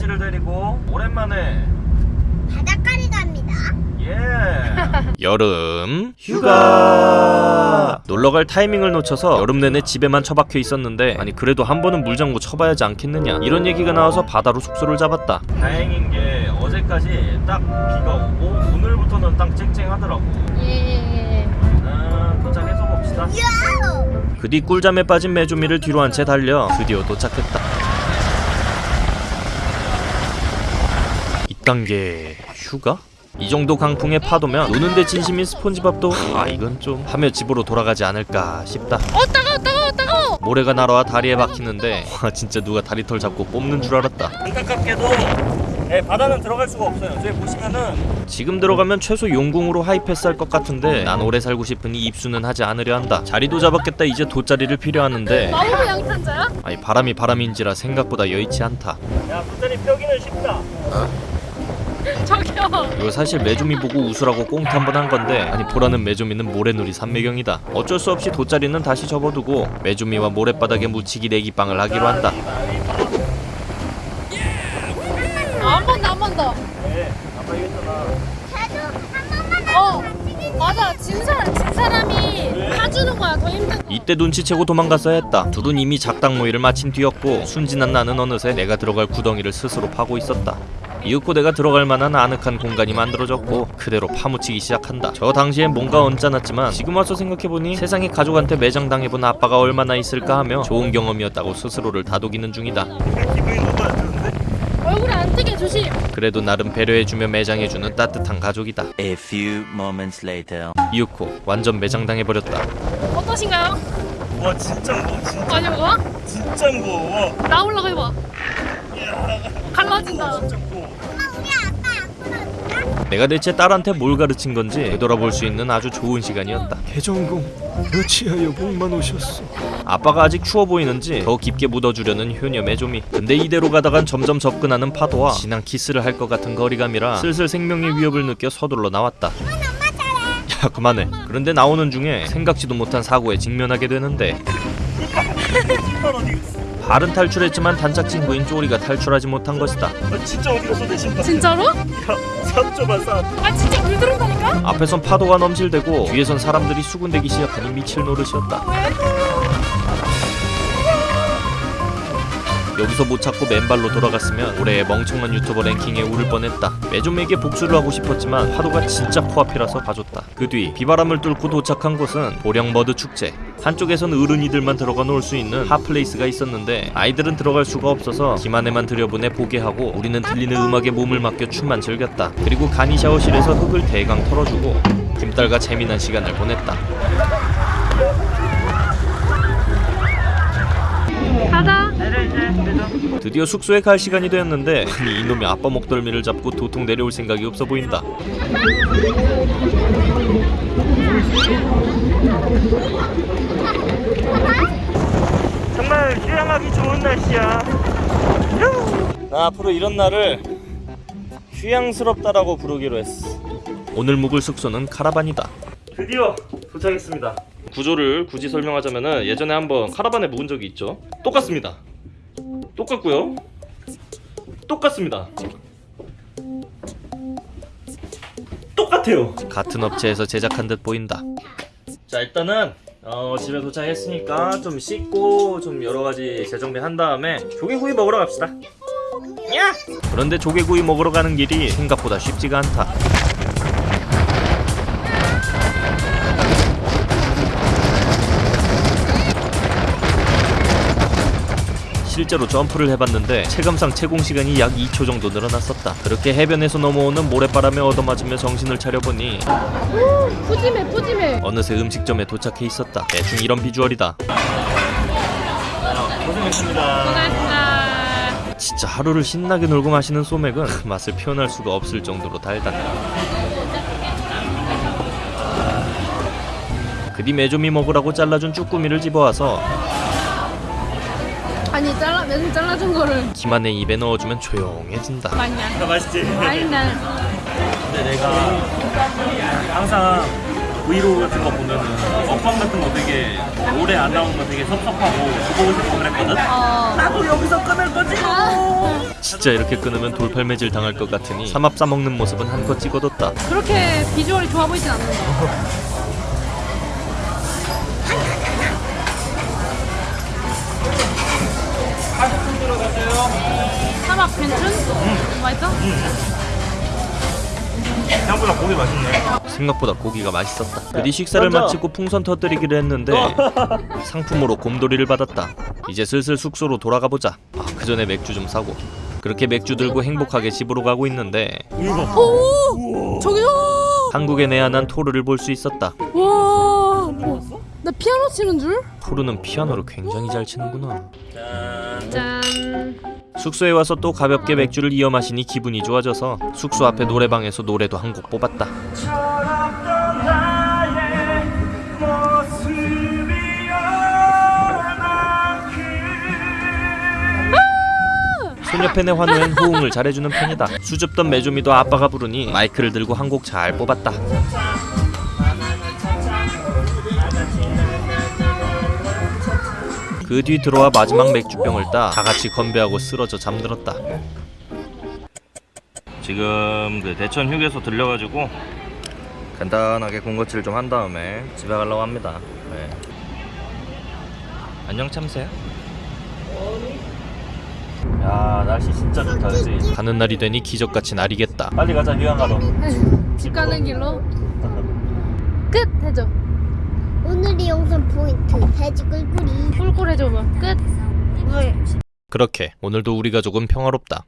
사이즈를 데리고 오랜만에 바닷가를 갑니다. 예. 여름 휴가. 놀러갈 타이밍을 놓쳐서 여름 내내 집에만 처박혀 있었는데 아니 그래도 한 번은 물장구 쳐봐야지 않겠느냐? 이런 얘기가 나와서 바다로 숙소를 잡았다. 다행인 게 어제까지 딱 비가 오고 오늘부터는 딱 쨍쨍하더라고. 예. 아, 도착해서 봅시다. 그 뒤 꿀잠에 빠진 메조미를 뒤로 한 채 달려 드디어 도착했다 이딴 게 휴가? 이 정도 강풍에 파도면 노는데 진심인 스폰지밥도 아 이건 좀 하며 집으로 돌아가지 않을까 싶다 어 따가워 따가워 따가워. 모래가 날아와 다리에 박히는데 와 진짜 누가 다리털 잡고 뽑는 줄 알았다 안타깝게도 예, 바다는 들어갈 수가 없어요 저기 보시면은 지금 들어가면 최소 용궁으로 하이패스 할 것 같은데 난 오래 살고 싶으니 입수는 하지 않으려 한다 자리도 잡았겠다 이제 돗자리를 필요하는데 마법 양탄자야? 아니 바람이 바람인지라 생각보다 여의치 않다 야 돗자리 펴기는 쉽다 저기요. 이거 사실 메조미 보고 웃으라고 꽁트 한 번 한 건데 아니 보라는 메조미는 모래놀이 삼매경이다 어쩔 수 없이 돗자리는 다시 접어두고 메조미와 모래바닥에 묻히기 내기빵을 하기로 한다 한번 더, 한 번 더. 얘기했잖아 어. 맞아. 진 사람, 진 사람이 봐주는 거야. 더 힘든. 이때 눈치채고 도망갔어야 했다 둘은 이미 작당 모의를 마친 뒤였고 순진한 나는 어느새 내가 들어갈 구덩이를 스스로 파고 있었다 이윽고 내가 들어갈 만한 아늑한 공간이 만들어졌고 그대로 파묻히기 시작한다 저 당시엔 뭔가 언짢았지만 지금 와서 생각해보니 세상에 가족한테 매장당해본 아빠가 얼마나 있을까 하며 좋은 경험이었다고 스스로를 다독이는 중이다 너무 안 뜨게 조심. 그래도 나름 배려해주며 매장해주는 따뜻한 가족이다 A few moments later. 이윽고 완전 매장당해버렸다 어떠신가요? 와 진짜 무거워 진짜, 아니 뭐야? 진짜 무거워 나 올라가 해봐. 갈라진다. 내가 대체 딸한테 뭘 가르친 건지 되돌아볼 수 있는 아주 좋은 시간이었다. 개정공, 어찌하여 목만 오셨소? 아빠가 아직 추워 보이는지 더 깊게 묻어주려는 효녀 메조미. 근데 이대로 가다간 점점 접근하는 파도와 진한 키스를 할 것 같은 거리감이라 슬슬 생명의 위협을 느껴 서둘러 나왔다. 야 그만해. 그런데 나오는 중에 생각지도 못한 사고에 직면하게 되는데 신 발? 발은 탈출했지만 단짝 친구인 쪼리가 탈출하지 못한 것이다. 아 진짜 어디 내 신발 진짜로? 야삽 줘봐 삽아 진짜 물 들어온다니까? 앞에선 파도가 넘실대고 뒤에선 사람들이 수군대기 시작하니 미칠 노릇이었다. 여기서 못 찾고 맨발로 돌아갔으면 올해의 멍청한 유튜버 랭킹에 오를 뻔했다. 매좀에게 복수를 하고 싶었지만 파도가 진짜 코앞이라서 봐줬다. 그 뒤 비바람을 뚫고 도착한 곳은 보령머드 축제. 한쪽에선 어린이들만 들어가 놀 수 있는 핫플레이스가 있었는데 아이들은 들어갈 수가 없어서 김한혜만 들여보내 보게 하고 우리는 들리는 음악에 몸을 맡겨 춤만 즐겼다. 그리고 간이 샤워실에서 흙을 대강 털어주고 김딸과 재미난 시간을 보냈다. 드디어 숙소에 갈 시간이 되었는데 아니 이놈이 아빠 목덜미를 잡고 도통 내려올 생각이 없어 보인다. 정말 휴양하기 좋은 날씨야. 나 앞으로 이런 날을 휴양스럽다라고 부르기로 했어. 오늘 묵을 숙소는 카라반이다. 드디어 도착했습니다. 구조를 굳이 설명하자면은 예전에 한번 카라반에 묵은 적이 있죠? 똑같습니다 똑같고요 똑같습니다 똑같아요 같은 업체에서 제작한 듯 보인다. 자 일단은 어, 집에 도착했으니까 좀 씻고 좀 여러가지 재정비한 다음에 조개구이 먹으러 갑시다 야! 그런데 조개구이 먹으러 가는 길이 생각보다 쉽지가 않다. 실제로 점프를 해봤는데 체감상 채공 시간이 약 2초 정도 늘어났었다. 그렇게 해변에서 넘어오는 모래바람에 얻어맞으며 정신을 차려보니 푸짐해 푸짐해. 어느새 음식점에 도착해 있었다. 대충 이런 비주얼이다. 고생했습니다 고생했습니다. 진짜 하루를 신나게 놀고 마시는 소맥은 그 맛을 표현할 수가 없을 정도로 달다. 그뒤 메조미 먹으라고 잘라준 쭈꾸미를 집어와서 아니 잘라 맨 잘라준 거를 김한의 입에 넣어주면 조용해진다. 많냐? 아, 맛있지? 난 근데 내가 항상 브이로그 같은 거 보면은 먹방 같은 거 되게 오래 안 나오는 거 되게 섭섭하고 보고 싶고 그랬거든? 어. 나도 여기서 끊을 거지 뭐. 진짜 이렇게 끊으면 돌팔매질 당할 것 같으니 삼합 싸먹는 모습은 한껏 찍어뒀다 그렇게 비주얼이 좋아 보이진 않는다. 삼합 괜찮? 맛있어? 생각보다 고기 맛있네. 생각보다 고기가 맛있었다 그뒤 식사를 먼저. 마치고 풍선 터뜨리기로 했는데 상품으로 곰돌이를 받았다 이제 슬슬 숙소로 돌아가 보자 아, 그 전에 맥주 좀 사고 그렇게 맥주 들고 행복하게 집으로 가고 있는데 오! 저기요! 한국에 내한한 토르를 볼 수 있었다 와! 뭐, 나 피아노 치는 줄? 토르는 피아노를 굉장히 잘 치는구나 짠. 짠. 숙소에 와서 또 가볍게 맥주를 이어 마시니 기분이 좋아져서 숙소 앞에 노래방에서 노래도 한 곡 뽑았다 철없던 나의 모습이 얼만큼 소녀 팬의 환호엔 호응을 잘해주는 편이다 수줍던 메조미도 아빠가 부르니 마이크를 들고 한 곡 잘 뽑았다 그 뒤 들어와 마지막 맥주병을 따 다같이 건배하고 쓰러져 잠들었다 지금 그 대천 휴게소 들려가지고 간단하게 군것질 좀 한 다음에 집에 가려고 합니다. 네. 안녕 참새야. 야 날씨 진짜 좋다 그지? 가는 날이 되니 기적같이 날이겠다 빨리 가자 휴양가 너. 집 가는 길로. 끝! 해줘. 오늘의 영상 포인트 돼지 꿀꿀이 꿀꿀 해줘 봐. 끝! 왜? 그렇게 오늘도 우리 가족은 평화롭다